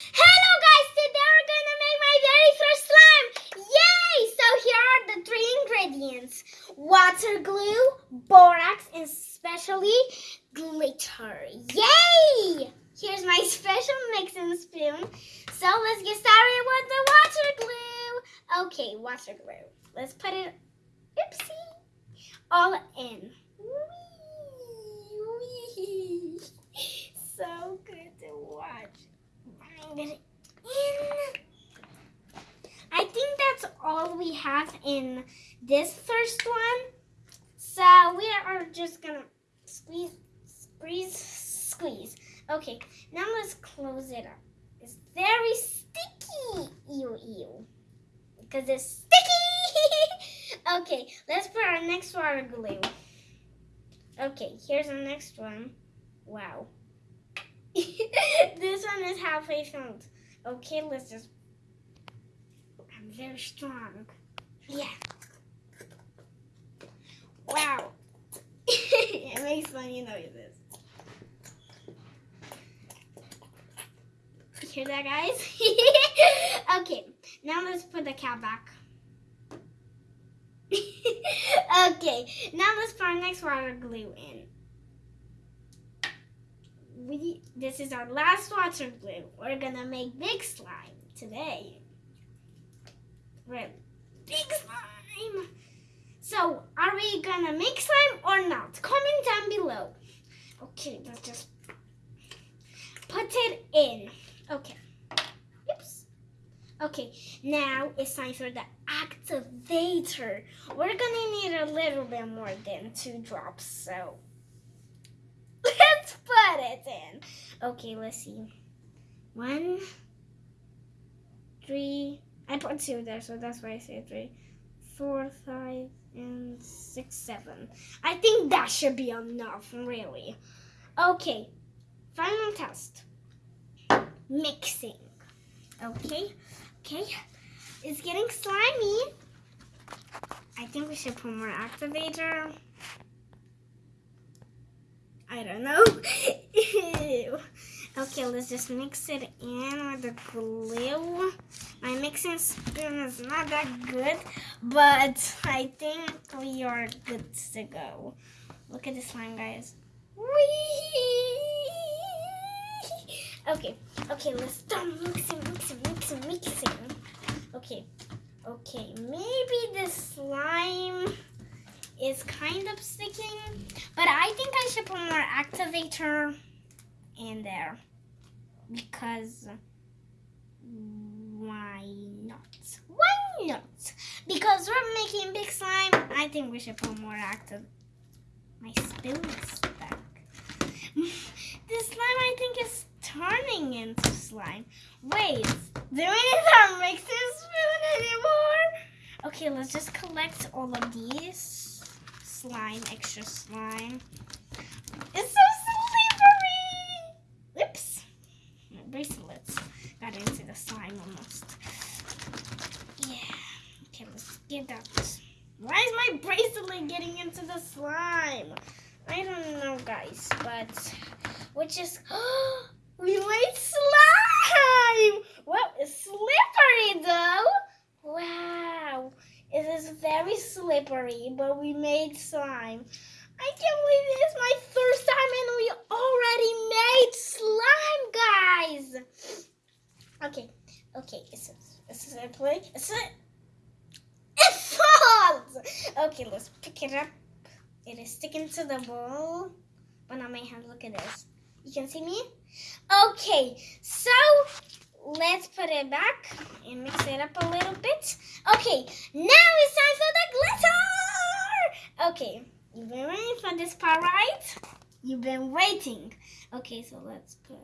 Hello guys, today we're gonna make my very first slime! Yay! So here are the three ingredients. Water glue, borax, and especially glitter. Yay! Here's my special mixing spoon. So let's get started with the water glue. Okay, water glue. Let's put it, oopsie, all in. Wee, wee. So good to watch. Bring it in. I think that's all we have in this first one. So we are just gonna squeeze, squeeze, squeeze. Okay, now let's close it up. It's very sticky. Ew, ew. Because it's sticky. okay, let's put our next water glue. Okay, here's the next one. Wow. this one is halfway filled. Okay, let's just. I'm very strong. Yeah. Wow. it makes funny noises. You hear that, guys? okay, now let's put the cat back. okay, now let's put our next water glue in. We this is our last water glue. We're gonna make big slime today. Right, gonna make slime or not? Comment down below. Okay, let's just put it in. Okay. Oops. Okay, now it's time for the activator. We're gonna need a little bit more than two drops, so let's put it in. Okay, let's see. One, three. I put two there, so that's why I say three, four, five, and six, seven. I think that should be enough, really. Okay, final test. Mixing. Okay, okay. It's getting slimy. I think we should put more activator. I don't know. Ew. Okay, let's just mix it in with the glue. My mixing spoon is not that good, but I think we are good to go. Look at the slime, guys. Whee! Okay, okay, let's start mixing, mixing, mixing, mixing. Okay, okay, maybe the slime is kind of sticking, but I think I should put more activator in there because why not? Why not? Because we're making big slime, I think we should put more active. My spoon is stuck. This slime, I think, is turning into slime. Wait, do we need our mixing spoon anymore? Okay, let's just collect all of these slime, extra slime. It's so slippery! Oops. Bracelets got into the slime almost. Yeah. Okay, let's get out. Why is my bracelet getting into the slime? I don't know, guys, but we just we made slime. Well, it's slippery though. Wow, it is very slippery, but we made slime. I can't believe it is my first time and we already made slime, guys. Okay, okay, it's it's a play. It's a it falls. Okay, let's pick it up. It is sticking to the bowl. But on my hand, look at this. You can see me? Okay, so let's put it back and mix it up a little bit. Okay, now it's time for the glitter. Okay, you've been waiting for this part, right? You've been waiting. Okay, so let's put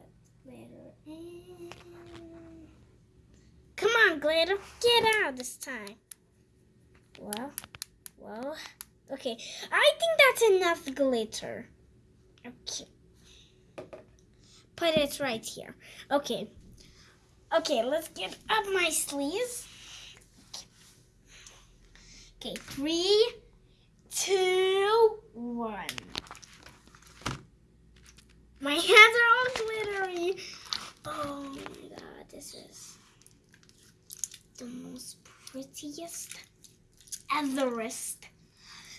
glitter. Come on, glitter, get out this time. Well, well, okay. I think that's enough glitter. Okay. Put it right here. Okay. Okay, let's get up my sleeves. Okay, three, two, one. My hands are glittery. Oh my god. this is the most prettiest, etherest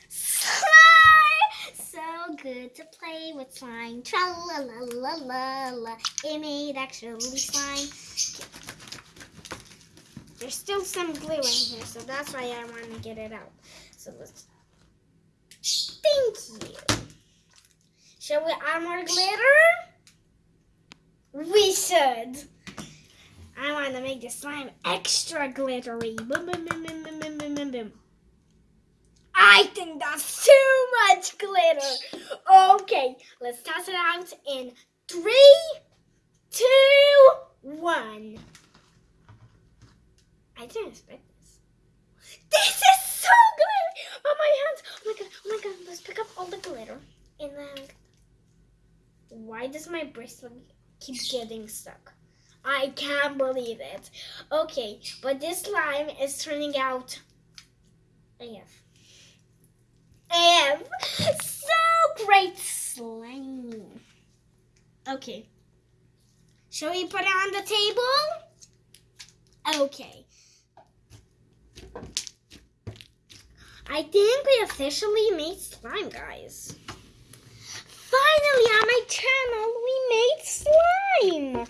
slime. So good to play with slime. Tra la la la la la. It made actually slime. There's still some glue in here, so that's why I want to get it out. So let's. Thank you. Shall we add more glitter? We should. I want to make the slime extra glittery. Boom, boom, boom, boom, boom, boom, boom, boom, boom. I think that's too much glitter. Okay, let's toss it out in three, two, one. I didn't expect this. This is so glittery! Oh my hands! Oh my god! Oh my god! Let's pick up all the glitter and then. Why does my bracelet keep getting stuck? I can't believe it. Okay, but this slime is turning out AF. AF. So great slime. Okay. Shall we put it on the table? Okay. I think we officially made slime, guys. Finally, on my channel, made slime.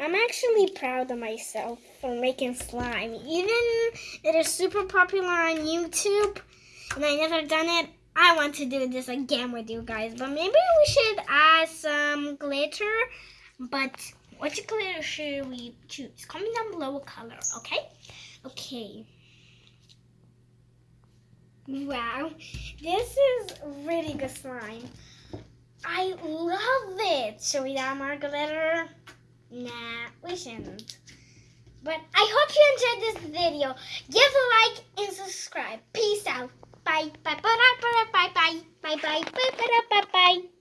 I'm actually proud of myself for making slime. Even it is super popular on YouTube, and I never done it. I want to do this again with you guys, but maybe we should add some glitter. But which glitter should we choose? Comment down below what color, okay? Okay. Wow, this is really good slime. I love it. Should we add more glitter? Nah, we shouldn't. But I hope you enjoyed this video. Give a like and subscribe. Peace out. Bye. Bye. Bye. Bye. Bye. Bye. Bye. Bye. Bye. Bye. Bye. Bye.